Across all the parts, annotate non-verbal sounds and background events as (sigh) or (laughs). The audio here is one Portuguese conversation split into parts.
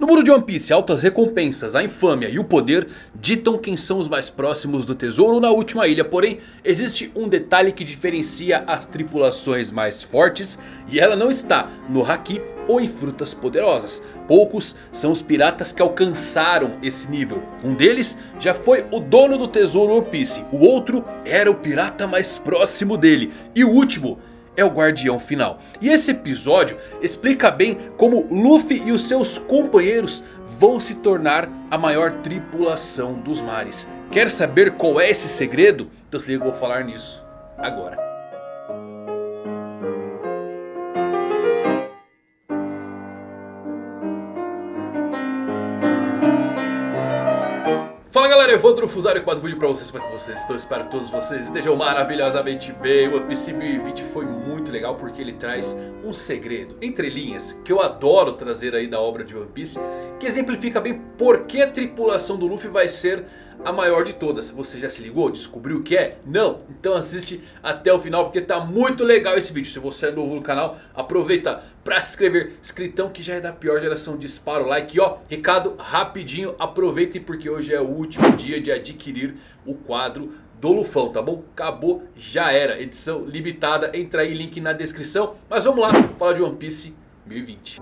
No mundo de One Piece, altas recompensas, a infâmia e o poder ditam quem são os mais próximos do tesouro na última ilha. Porém, existe um detalhe que diferencia as tripulações mais fortes e ela não está no Haki ou em frutas poderosas. Poucos são os piratas que alcançaram esse nível. Um deles já foi o dono do tesouro One Piece. O outro era o pirata mais próximo dele. E o último é o guardião final. E esse episódio explica bem como Luffy e os seus companheiros vão se tornar a maior tripulação dos mares. Quer saber qual é esse segredo? Então se liga, eu vou falar nisso agora. Galera, Evandro Fusário com mais um vídeo pra vocês, como é que vocês estão? Espero que todos vocês estejam maravilhosamente bem O One Piece 2020 foi muito legal porque ele traz um segredo, entre linhas Que eu adoro trazer aí da obra de One Piece Que exemplifica bem por que a tripulação do Luffy vai ser a maior de todas. Você já se ligou? Descobriu o que é? Não? Então assiste até o final porque tá muito legal esse vídeo. Se você é novo no canal, aproveita para se inscrever. Escritão que já é da pior geração, dispara o like. E ó, recado rapidinho, aproveitem porque hoje é o último dia de adquirir o quadro do Lufão, tá bom? Acabou, já era. Edição limitada, entra aí, link na descrição. Mas vamos lá, falar de One Piece 1020.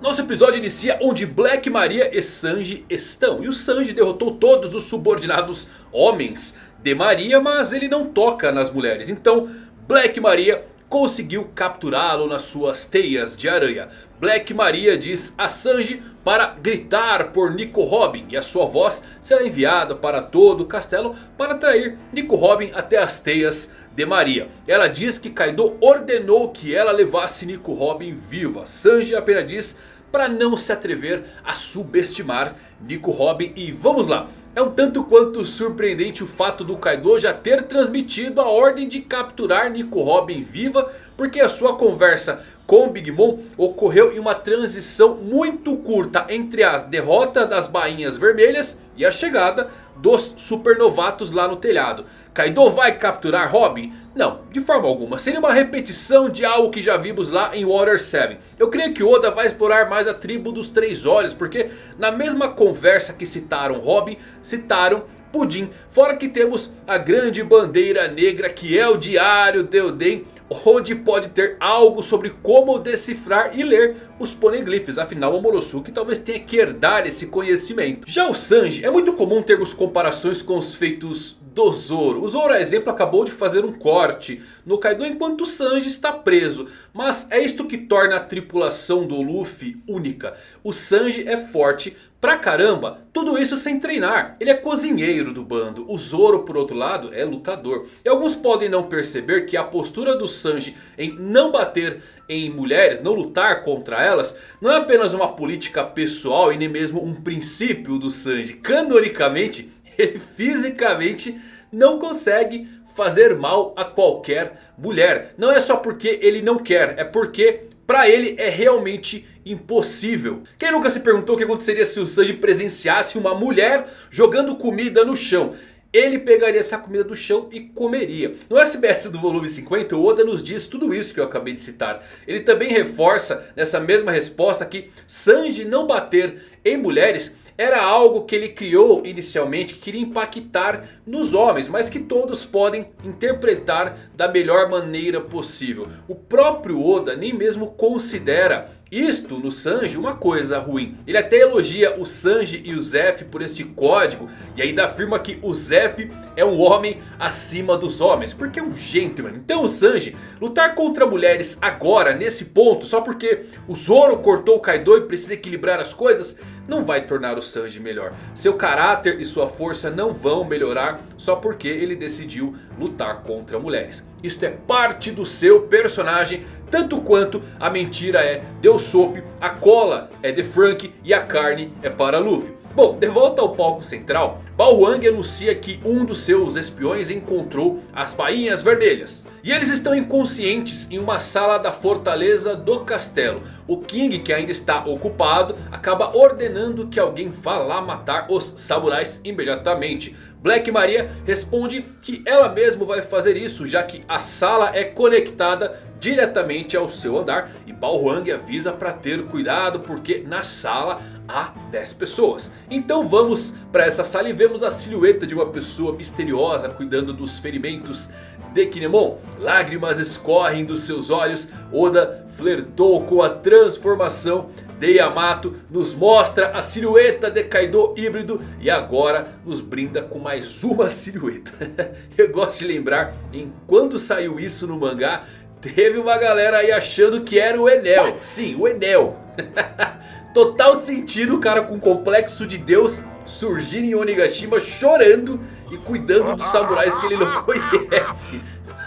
Nosso episódio inicia onde Black Maria e Sanji estão. E o Sanji derrotou todos os subordinados homens de Maria, mas ele não toca nas mulheres. Então Black Maria conseguiu capturá-lo nas suas teias de aranha. Black Maria diz a Sanji para gritar por Nico Robin. E a sua voz será enviada para todo o castelo para atrair Nico Robin até as teias de Maria. Ela diz que Kaido ordenou que ela levasse Nico Robin viva. Sanji apenas diz para não se atrever a subestimar Nico Robin. E vamos lá. É um tanto quanto surpreendente o fato do Kaido já ter transmitido a ordem de capturar Nico Robin viva. Porque a sua conversa com o Big Mom ocorreu em uma transição muito curta entre as derrotas das bainhas vermelhas e a chegada dos supernovatos lá no telhado. Kaido vai capturar Robin? Não, de forma alguma. Seria uma repetição de algo que já vimos lá em Water 7. Eu creio que Oda vai explorar mais a tribo dos Três Olhos. Porque na mesma conversa que citaram Robin, citaram Pudim. Fora que temos a grande bandeira negra que é o Diário de Oden onde pode ter algo sobre como decifrar e ler os poneglyphs. Afinal o Morosuke talvez tenha que herdar esse conhecimento. Já o Sanji, é muito comum termos comparações com os feitos do Zoro. O Zoro, a exemplo, acabou de fazer um corte no Kaido enquanto o Sanji está preso. Mas é isto que torna a tripulação do Luffy única. O Sanji é forte pra caramba, tudo isso sem treinar. Ele é cozinheiro do bando. O Zoro, por outro lado, é lutador. E alguns podem não perceber que a postura do Sanji em não bater em mulheres, não lutar contra elas, não é apenas uma política pessoal e nem mesmo um princípio do Sanji. Canonicamente, ele fisicamente não consegue fazer mal a qualquer mulher. Não é só porque ele não quer, é porque pra ele é realmente impossível. Quem nunca se perguntou o que aconteceria se o Sanji presenciasse uma mulher jogando comida no chão? Ele pegaria essa comida do chão e comeria. No SBS do volume 50 o Oda nos diz tudo isso que eu acabei de citar. Ele também reforça nessa mesma resposta que Sanji não bater em mulheres era algo que ele criou inicialmente que queria impactar nos homens. Mas que todos podem interpretar da melhor maneira possível. O próprio Oda nem mesmo considera isto no Sanji uma coisa ruim. Ele até elogia o Sanji e o Zef por este código. E ainda afirma que o Zef é um homem acima dos homens. Porque é um gentleman. Então o Sanji lutar contra mulheres agora nesse ponto. Só porque o Zoro cortou o Kaido e precisa equilibrar as coisas não vai tornar o Sanji melhor. Seu caráter e sua força não vão melhorar só porque ele decidiu lutar contra mulheres. Isto é parte do seu personagem, tanto quanto a mentira é de Usopp, a cola é de Frank e a carne é para Luffy. Bom, de volta ao palco central, Bao Wang anuncia que um dos seus espiões encontrou as bainhas vermelhas. E eles estão inconscientes em uma sala da fortaleza do castelo. O King que ainda está ocupado acaba ordenando que alguém vá lá matar os samurais imediatamente. Black Maria responde que ela mesma vai fazer isso já que a sala é conectada diretamente ao seu andar. E Bao Huang avisa para ter cuidado porque na sala há 10 pessoas. Então vamos para essa sala e vemos a silhueta de uma pessoa misteriosa cuidando dos ferimentos de Kinemon. Lágrimas escorrem dos seus olhos. Oda flertou com a transformação de Yamato. Nos mostra a silhueta de Kaido híbrido. E agora nos brinda com mais uma (laughs) silhueta. Eu gosto de lembrar em quando saiu isso no mangá. Teve uma galera aí achando que era o Enel. Sim, o Enel. (laughs) Total sentido o cara com complexo de Deus surgir em Onigashima chorando e cuidando dos samurais que ele não (laughs) conhece.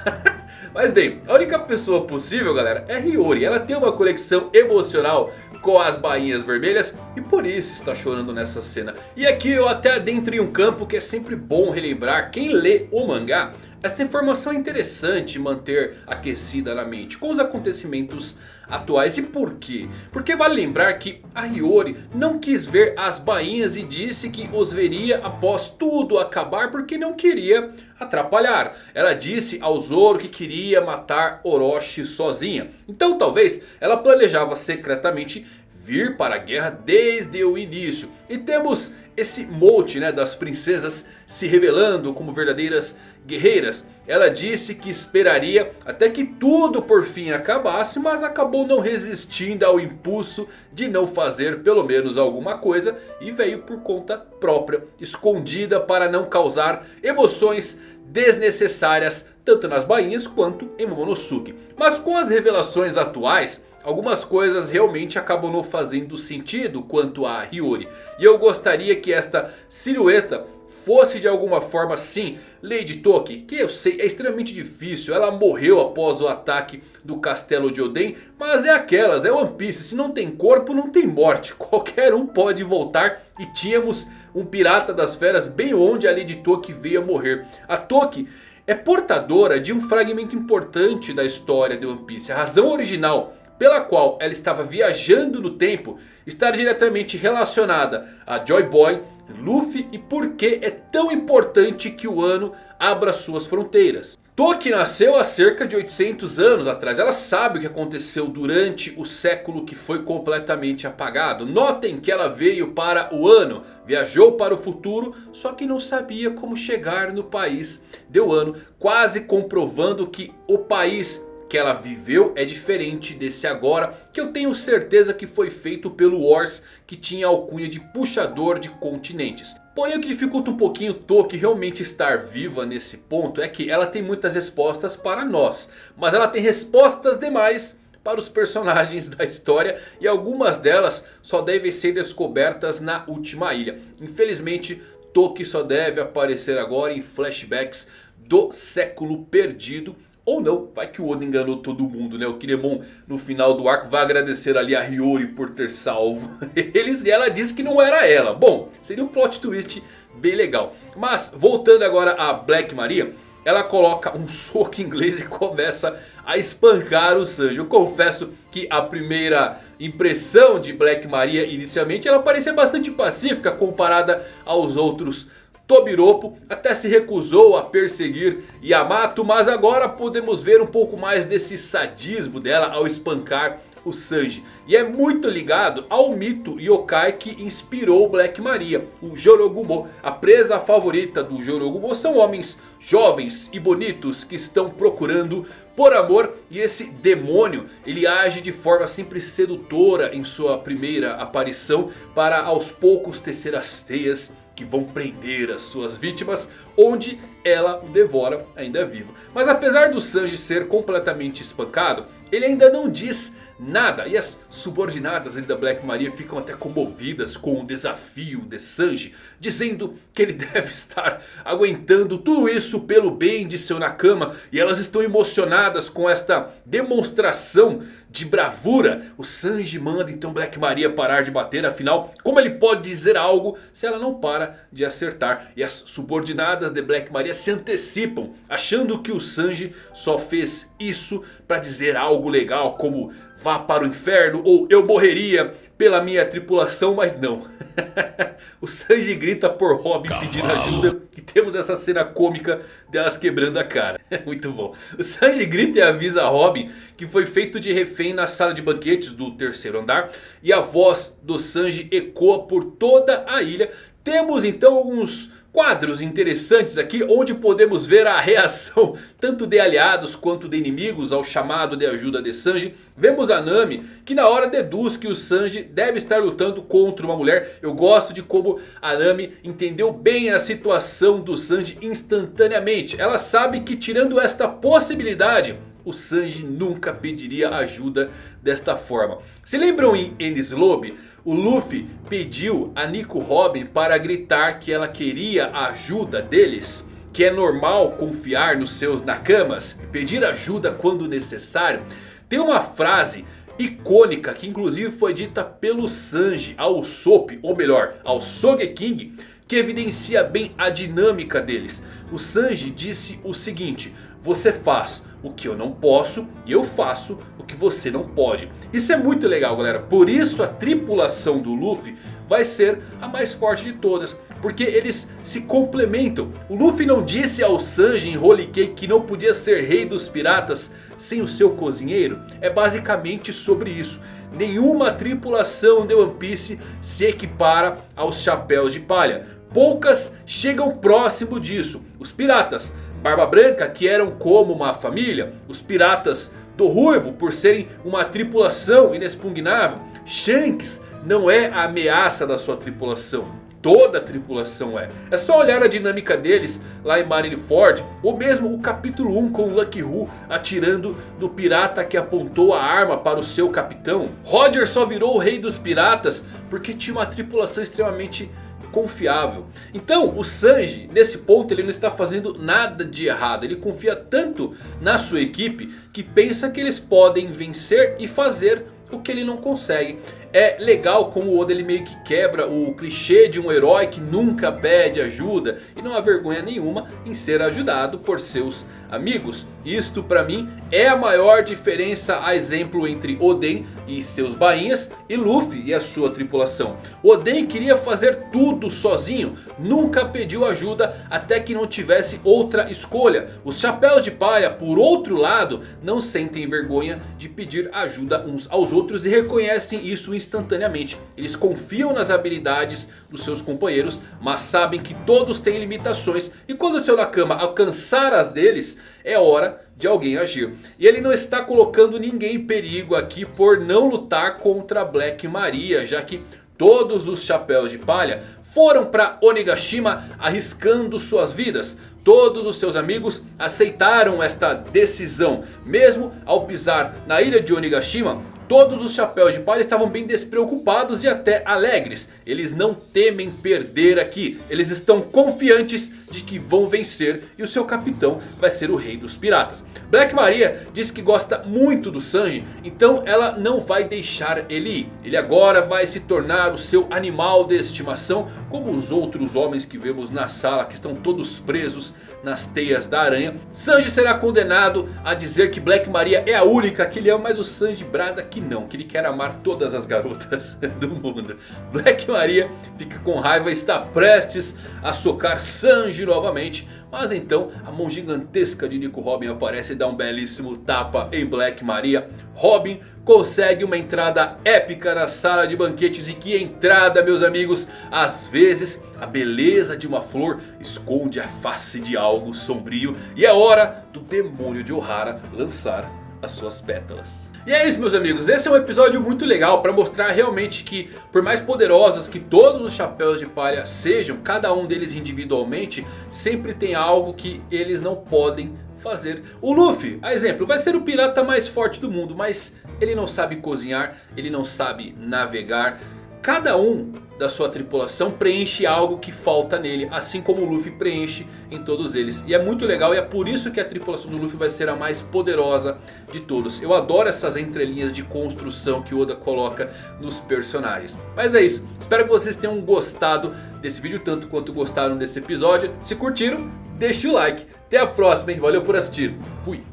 (laughs) Mas bem, a única pessoa possível galera é Hiyori. Ela tem uma conexão emocional com as bainhas vermelhas e por isso está chorando nessa cena. E aqui eu até adentro em um campo que é sempre bom relembrar quem lê o mangá. Esta informação é interessante manter aquecida na mente com os acontecimentos atuais. E por quê? Porque vale lembrar que a Hiyori não quis ver as bainhas e disse que os veria após tudo acabar porque não queria atrapalhar. Ela disse ao Zoro que queria matar Orochi sozinha. Então talvez ela planejava secretamente vir para a guerra desde o início. E temos esse molde né, das princesas se revelando como verdadeiras guerreiras. Ela disse que esperaria até que tudo por fim acabasse. Mas acabou não resistindo ao impulso de não fazer pelo menos alguma coisa. E veio por conta própria, escondida para não causar emoções desnecessárias. Tanto nas bainhas quanto em Momonosuke. Mas com as revelações atuais... Algumas coisas realmente acabam não fazendo sentido quanto a Hiyori. E eu gostaria que esta silhueta fosse de alguma forma sim Lady Toki. Que eu sei é extremamente difícil. Ela morreu após o ataque do castelo de Oden. Mas é aquelas, é One Piece. Se não tem corpo não tem morte. (laughs) Qualquer um pode voltar. E tínhamos um pirata das feras bem onde a Lady Toki veio a morrer. A Toki é portadora de um fragmento importante da história de One Piece. A razão original pela qual ela estava viajando no tempo está diretamente relacionada a Joy Boy, Luffy e por que é tão importante que o ano abra suas fronteiras. Toki nasceu há cerca de 800 anos atrás. Ela sabe o que aconteceu durante o século que foi completamente apagado. Notem que ela veio para o ano, viajou para o futuro, só que não sabia como chegar no país de Wano. Quase comprovando que o país que ela viveu é diferente desse agora. Que eu tenho certeza que foi feito pelo Wars que tinha a alcunha de puxador de continentes. Porém o que dificulta um pouquinho Toki realmente estar viva nesse ponto é que ela tem muitas respostas para nós. Mas ela tem respostas demais para os personagens (laughs) da história. E algumas delas só devem ser descobertas na última ilha. Infelizmente Toki só deve aparecer agora em flashbacks do século perdido. Ou não, vai que o Oda enganou todo mundo, né? O Kinemon no final do arco vai agradecer ali a Hiyori por ter salvo (laughs) eles. E ela disse que não era ela. Bom, seria um plot twist bem legal. Mas voltando agora a Black Maria. Ela coloca um (laughs) soco inglês e começa a espancar o Sanji. Eu confesso que a primeira impressão de Black Maria inicialmente ela parecia bastante pacífica comparada aos outros Tobiropo até se recusou a perseguir Yamato. Mas agora podemos ver um pouco mais desse sadismo dela ao espancar o Sanji. E é muito ligado ao mito yokai que inspirou Black Maria. O Jorogumo, a presa favorita do Jorogumo são homens jovens e bonitos que estão procurando por amor. E esse demônio, ele age de forma sempre sedutora em sua primeira aparição. Para aos poucos tecer as teias que vão prender as suas vítimas, onde ela o devora ainda vivo. Mas apesar do Sanji ser completamente espancado, ele ainda não diz nada. E as subordinadas da Black Maria ficam até comovidas com o desafio de Sanji. Dizendo que ele (laughs) deve estar aguentando tudo isso pelo bem de seu Nakama. E elas estão emocionadas com esta demonstração de bravura. O Sanji manda então Black Maria parar de bater. Afinal, como ele pode dizer algo se ela não para de acertar? E as subordinadas de Black Maria se antecipam. Achando que o Sanji só fez isso para dizer algo legal. Como vá para o inferno ou eu morreria pela minha tripulação. Mas não. (laughs) o Sanji grita por Robin pedindo ajuda. E temos essa cena cômica delas quebrando a cara. (laughs) Muito bom. O Sanji grita e avisa a Robin que foi feito de refém na sala de banquetes do terceiro andar. E a voz do Sanji ecoa por toda a ilha. Temos então alguns quadros interessantes aqui onde podemos ver a reação (laughs) tanto de aliados quanto de inimigos ao chamado de ajuda de Sanji. Vemos a Nami que na hora deduz que o Sanji deve estar lutando contra uma mulher. Eu gosto de como a Nami entendeu bem a situação do Sanji instantaneamente. Ela sabe que tirando esta possibilidade... O Sanji nunca pediria ajuda desta forma. Se lembram em Enies Lobby? O Luffy pediu a Nico Robin para gritar que ela queria a ajuda deles. Que é normal confiar nos seus nakamas. Pedir ajuda quando necessário. Tem uma frase icônica que inclusive foi dita pelo Sanji ao Sop. Ou melhor, ao Sogeking. Que evidencia bem a dinâmica deles. O Sanji disse o seguinte. Você faz o que eu não posso e eu faço o que você não pode. Isso é muito legal galera. Por isso a tripulação do Luffy vai ser a mais forte de todas. Porque eles se complementam. O Luffy não disse ao Sanji em Holy Cake que não podia ser rei dos piratas sem o seu cozinheiro? É basicamente sobre isso. Nenhuma tripulação de One Piece se equipara aos chapéus de palha. Poucas chegam próximo disso. Os piratas Barba Branca que eram como uma família. Os piratas do Ruivo por serem uma tripulação inexpugnável. Shanks não é a ameaça da sua tripulação. Toda a tripulação é. É só olhar a dinâmica deles lá em Marineford. Ou mesmo o capítulo 1 com Lucky Who atirando no pirata que apontou a arma para o seu capitão. Roger só virou o rei dos piratas porque tinha uma tripulação extremamente confiável. Então o Sanji nesse ponto ele não está fazendo nada de errado. Ele confia tanto na sua equipe que pensa que eles podem vencer e fazer o que ele não consegue. É legal como o Oda ele meio que quebra o clichê de um herói que nunca pede ajuda. E não há vergonha nenhuma em ser ajudado por seus amigos. Isto para mim é a maior diferença a exemplo entre Oden e seus bainhas e Luffy e a sua tripulação. Oden queria fazer tudo sozinho, nunca pediu ajuda até que não tivesse outra escolha. Os chapéus de palha por outro lado não sentem vergonha de pedir ajuda uns aos outros e reconhecem isso instantaneamente. Eles confiam nas habilidades dos seus companheiros, mas sabem que todos têm limitações. E quando o seu Nakama alcançar as deles, é hora de alguém agir. E ele não está colocando ninguém em perigo aqui por não lutar contra Black Maria, já que todos os chapéus de palha foram para Onigashima arriscando suas vidas. Todos os seus amigos aceitaram esta decisão. Mesmo ao pisar na ilha de Onigashima, Todos os chapéus de palha estavam bem despreocupados e até alegres. Eles não temem perder aqui. Eles estão confiantes de que vão vencer e o seu capitão vai ser o rei dos piratas. Black Maria diz que gosta muito do Sanji, então ela não vai deixar ele ir. Ele agora vai se tornar o seu animal de estimação, como os outros homens que vemos na sala que estão todos presos nas teias da aranha. Sanji será condenado a dizer que Black Maria é a única que ele ama, mas o Sanji brada que não, que ele quer amar todas as garotas (laughs) do mundo. Black Maria fica com raiva e está prestes a socar Sanji novamente. Mas então a mão gigantesca de Nico Robin aparece e dá um belíssimo tapa em Black Maria. Robin consegue uma entrada épica na sala de banquetes. E que entrada meus amigos. Às vezes a beleza de uma flor esconde a face de algo sombrio. E é hora do demônio de Ohara lançar as suas pétalas. E é isso meus amigos, esse é um episódio muito legal para mostrar realmente que por mais poderosos que todos os chapéus de palha sejam, cada um deles individualmente, sempre tem algo que eles não podem fazer. O Luffy, a exemplo, vai ser o pirata mais forte do mundo. Mas ele não sabe cozinhar, ele não sabe navegar. Cada um da sua tripulação preenche algo que falta nele. Assim como o Luffy preenche em todos eles. E é muito legal e é por isso que a tripulação do Luffy vai ser a mais poderosa de todos. Eu adoro essas entrelinhas de construção que Oda coloca nos personagens. Mas é isso. Espero que vocês tenham gostado desse vídeo tanto quanto gostaram desse episódio. Se curtiram, deixe o like. Até a próxima, hein? Valeu por assistir. Fui.